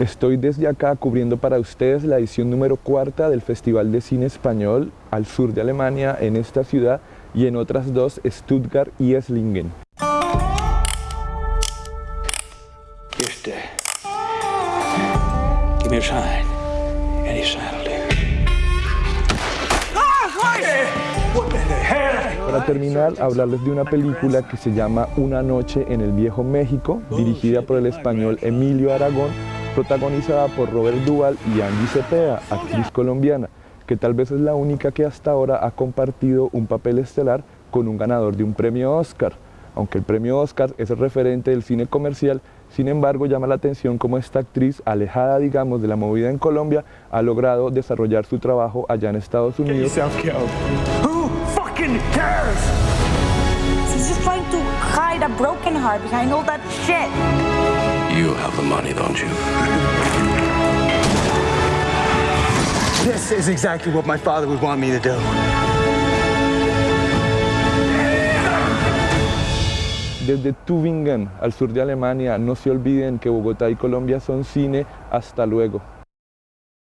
Estoy desde acá cubriendo para ustedes la edición número cuarta del Festival de Cine Español al sur de Alemania, en esta ciudad y en otras dos, Stuttgart y Esslingen. Any do. Para terminar, hablarles de una película que se llama Una noche en el Viejo México, dirigida por el español Emilio Aragón, protagonizada por Robert Duval y Angie Cepeda, actriz colombiana, que tal vez es la única que hasta ahora ha compartido un papel estelar con un ganador de un premio Oscar. Aunque el premio Oscar es el referente del cine comercial, sin embargo llama la atención cómo esta actriz, alejada digamos de la movida en Colombia, ha logrado desarrollar su trabajo allá en Estados Unidos. You have the money, don't you? This is exactly what my father would want me to do. Desde Tübingen, al sur de Alemania, no se olviden que Bogotá y Colombia son cine. Hasta luego.